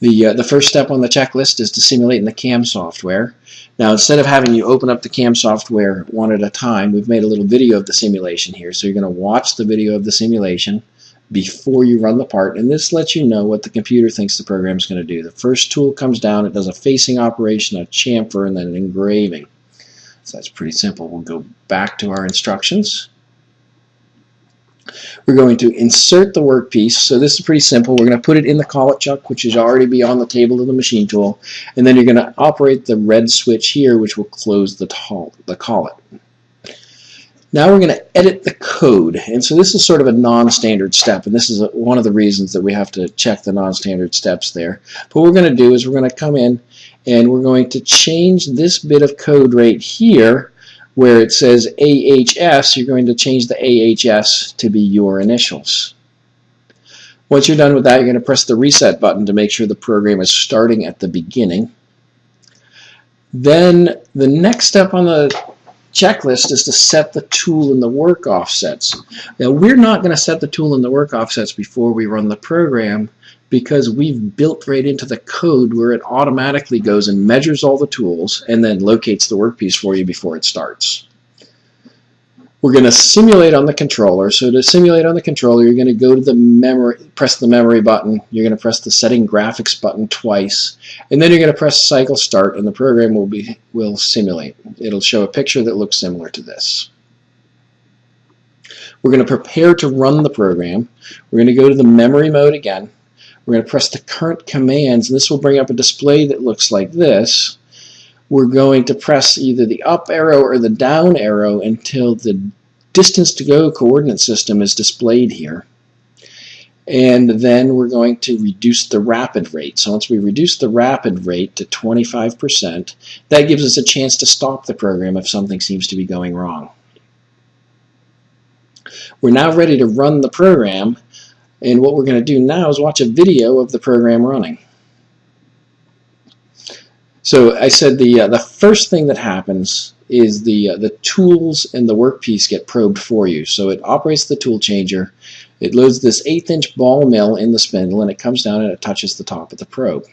The, uh, the first step on the checklist is to simulate in the CAM software. Now instead of having you open up the CAM software one at a time, we've made a little video of the simulation here. So you're going to watch the video of the simulation before you run the part and this lets you know what the computer thinks the program is going to do. The first tool comes down, it does a facing operation, a chamfer, and then an engraving. So that's pretty simple. We'll go back to our instructions. We're going to insert the workpiece. So this is pretty simple. We're going to put it in the collet chuck, which is already be on the table of the machine tool. And then you're going to operate the red switch here, which will close the, the collet. Now we're going to edit the code. And so this is sort of a non-standard step. And this is a, one of the reasons that we have to check the non-standard steps there. But what we're going to do is we're going to come in and we're going to change this bit of code right here where it says AHS, you're going to change the AHS to be your initials. Once you're done with that, you're going to press the reset button to make sure the program is starting at the beginning. Then the next step on the checklist is to set the tool and the work offsets. Now we're not going to set the tool and the work offsets before we run the program because we've built right into the code where it automatically goes and measures all the tools and then locates the workpiece for you before it starts. We're going to simulate on the controller. So to simulate on the controller, you're going to go to the memory, press the memory button. You're going to press the setting graphics button twice, and then you're going to press cycle start, and the program will be will simulate. It'll show a picture that looks similar to this. We're going to prepare to run the program. We're going to go to the memory mode again. We're going to press the current commands, and this will bring up a display that looks like this. We're going to press either the up arrow or the down arrow until the distance to go coordinate system is displayed here. And then we're going to reduce the rapid rate. So once we reduce the rapid rate to 25%, that gives us a chance to stop the program if something seems to be going wrong. We're now ready to run the program and what we're going to do now is watch a video of the program running. So I said the uh, the first thing that happens is the uh, the tools and the workpiece get probed for you. So it operates the tool changer. It loads this eighth inch ball mill in the spindle and it comes down and it touches the top of the probe.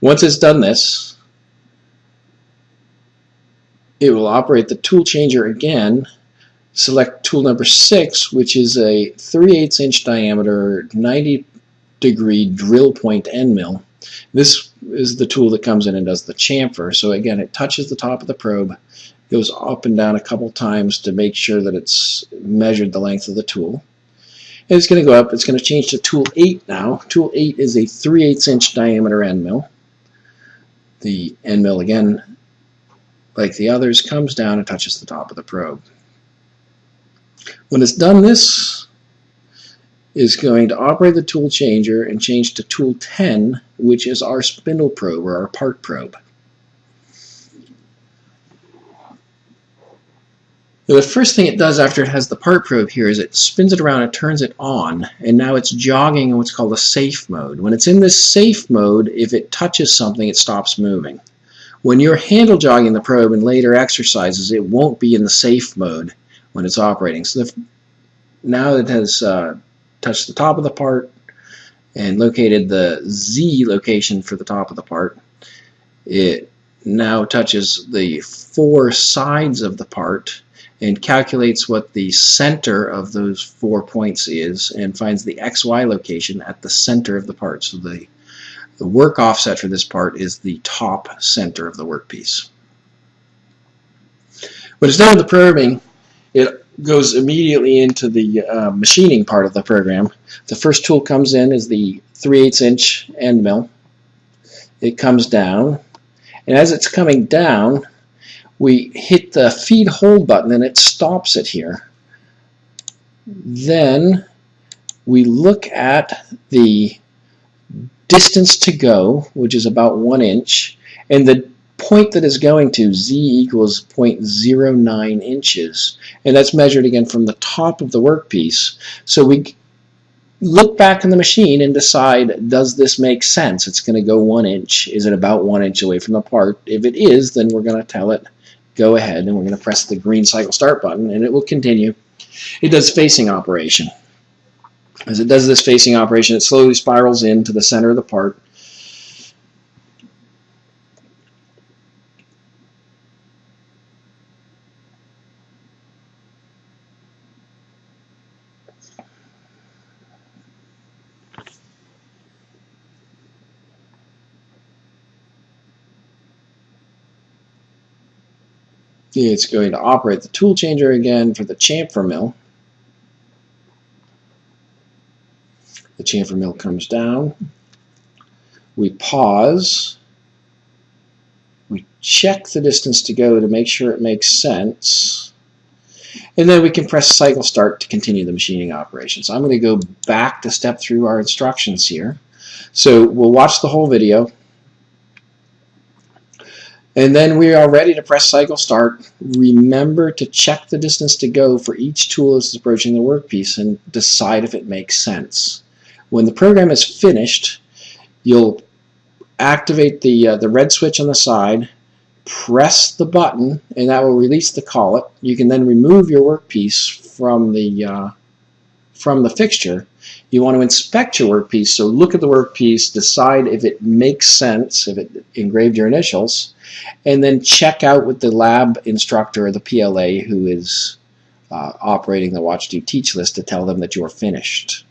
Once it's done this, it will operate the tool changer again select tool number 6 which is a 3 8 inch diameter 90 degree drill point end mill. This is the tool that comes in and does the chamfer so again it touches the top of the probe goes up and down a couple times to make sure that it's measured the length of the tool. And it's going to go up, it's going to change to tool 8 now. Tool 8 is a 3 8 inch diameter end mill. The end mill again like the others comes down and touches the top of the probe. When it's done this is going to operate the tool changer and change to tool 10 which is our spindle probe or our part probe. Now the first thing it does after it has the part probe here is it spins it around and turns it on and now it's jogging in what's called a safe mode. When it's in this safe mode if it touches something it stops moving. When you're handle jogging the probe in later exercises it won't be in the safe mode when it's operating. So now it has uh, touched the top of the part and located the Z location for the top of the part. It now touches the four sides of the part and calculates what the center of those four points is and finds the XY location at the center of the part. So the, the work offset for this part is the top center of the workpiece. When it's done with the probing, it goes immediately into the uh, machining part of the program. The first tool comes in is the 3 8 inch end mill. It comes down, and as it's coming down, we hit the feed hold button and it stops it here. Then we look at the distance to go, which is about one inch, and the point that is going to, z equals 0.09 inches. And that's measured again from the top of the workpiece. So we look back in the machine and decide, does this make sense? It's going to go one inch. Is it about one inch away from the part? If it is, then we're going to tell it, go ahead, and we're going to press the green cycle start button, and it will continue. It does facing operation. As it does this facing operation, it slowly spirals into the center of the part. It's going to operate the tool changer again for the chamfer mill. The chamfer mill comes down. We pause. We check the distance to go to make sure it makes sense. And then we can press cycle start to continue the machining operation. So I'm going to go back to step through our instructions here. So we'll watch the whole video. And then we are ready to press cycle start. Remember to check the distance to go for each tool as it's approaching the workpiece and decide if it makes sense. When the program is finished, you'll activate the, uh, the red switch on the side, press the button, and that will release the collet. You can then remove your workpiece from the, uh, from the fixture you want to inspect your workpiece, so look at the workpiece, decide if it makes sense, if it engraved your initials, and then check out with the lab instructor or the PLA who is uh, operating the Watch Do Teach list to tell them that you're finished.